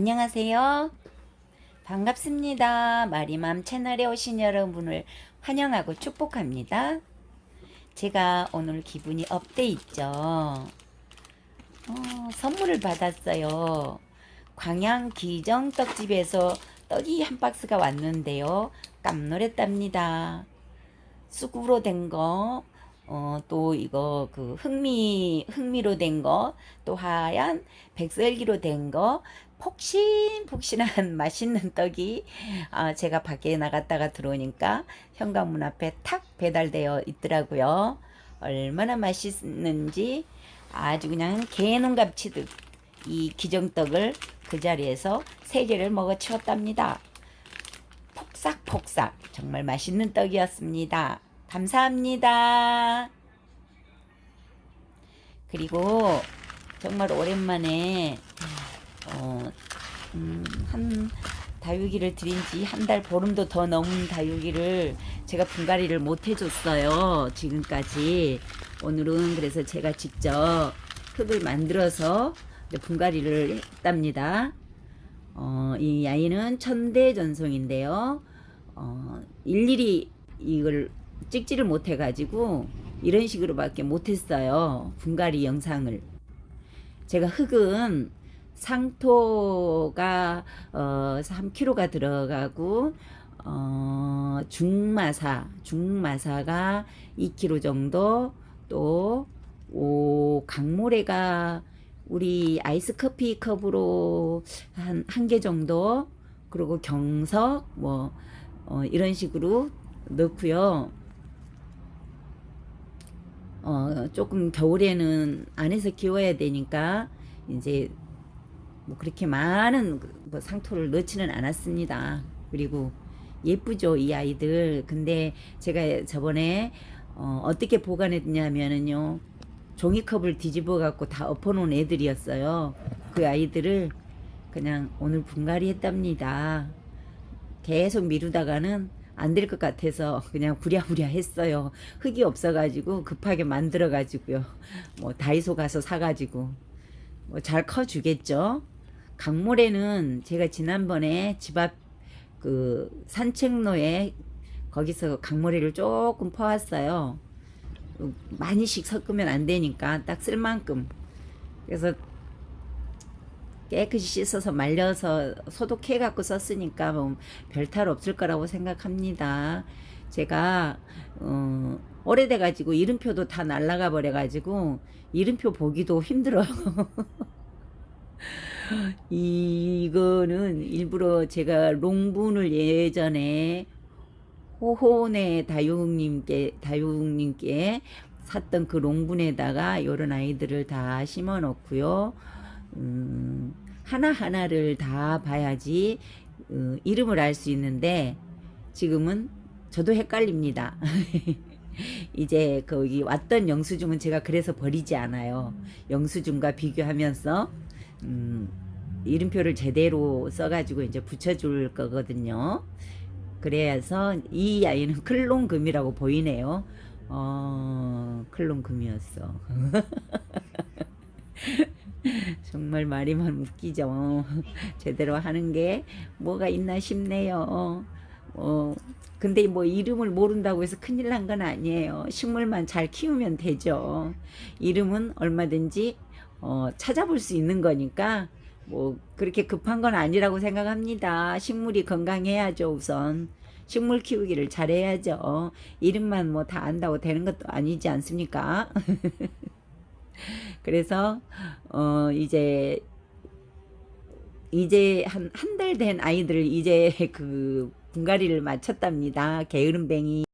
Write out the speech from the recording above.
안녕하세요. 반갑습니다. 마리맘 채널에 오신 여러분을 환영하고 축복합니다. 제가 오늘 기분이 업돼 있죠. 어, 선물을 받았어요. 광양 기정 떡집에서 떡이 한 박스가 왔는데요. 깜놀했답니다. 쑥으로 된 거, 어, 또 이거 그 흑미, 흑미로 된 거, 또 하얀 백설기로 된 거, 폭신폭신한 맛있는 떡이 아, 제가 밖에 나갔다가 들어오니까 현관문 앞에 탁 배달되어 있더라고요. 얼마나 맛있는지 아주 그냥 개눈 감 치듯 이 기정떡을 그 자리에서 세 개를 먹어 치웠답니다. 폭삭폭삭 정말 맛있는 떡이었습니다. 감사합니다. 그리고 정말 오랜만에 어, 음, 한 다육이를 드린 지 한 달 보름도 더 넘은 다육이를 제가 분갈이를 못 해줬어요. 지금까지. 오늘은 그래서 제가 직접 흙을 만들어서 분갈이를 했답니다. 어, 이 아이는 천대 전송인데요. 어, 일일이 이걸 찍지를 못해가지고 이런 식으로밖에 못했어요. 분갈이 영상을. 제가 흙은 상토가 어 3kg가 들어가고 어 중마사 중마사가 2kg 정도 또 오, 강모래가 우리 아이스 커피 컵으로 한 한 개 정도 그리고 경석 뭐 어, 이런 식으로 넣고요. 어, 조금 겨울에는 안에서 키워야 되니까 이제 뭐 그렇게 많은 뭐 상토를 넣지는 않았습니다. 그리고 예쁘죠 이 아이들. 근데 제가 저번에 어, 어떻게 보관했냐면은요 종이컵을 뒤집어 갖고 다 엎어놓은 애들이었어요. 그 아이들을 그냥 오늘 분갈이 했답니다. 계속 미루다가는 안 될 것 같아서 그냥 부랴부랴 했어요. 흙이 없어 가지고 급하게 만들어 가지고요. 뭐 다이소 가서 사 가지고 뭐 잘 커 주겠죠. 강모래는 제가 지난번에 집 앞 그 산책로에 거기서 강모래를 조금 퍼왔어요. 많이씩 섞으면 안 되니까 딱 쓸 만큼. 그래서 깨끗이 씻어서 말려서 소독해 갖고 썼으니까 뭐 별탈 없을 거라고 생각합니다. 제가 어, 오래돼 가지고 이름표도 다 날라가 버려 가지고 이름표 보기도 힘들어요. 이거는 일부러 제가 롱분을 예전에 호호네 다육님께 다육님께 샀던 그 롱분에다가 요런 아이들을 다 심어 놓고요. 음, 하나하나를 다 봐야지 어, 이름을 알 수 있는데 지금은 저도 헷갈립니다. 이제 거기 왔던 영수증은 제가 그래서 버리지 않아요. 영수증과 비교하면서 음, 이름표를 제대로 써가지고 이제 붙여줄 거거든요. 그래서 이 아이는 클론금이라고 보이네요. 어, 클론금이었어. 정말 말이만 웃기죠. 제대로 하는 게 뭐가 있나 싶네요. 어, 근데 뭐 이름을 모른다고 해서 큰일 난 건 아니에요. 식물만 잘 키우면 되죠. 이름은 얼마든지 어, 찾아볼 수 있는 거니까 뭐 그렇게 급한 건 아니라고 생각합니다. 식물이 건강해야죠 우선. 식물 키우기를 잘해야죠. 이름만 뭐 다 안다고 되는 것도 아니지 않습니까? 그래서 어 이제 이제 한 한 달 된 아이들 이제 그 분갈이를 마쳤답니다. 게으름뱅이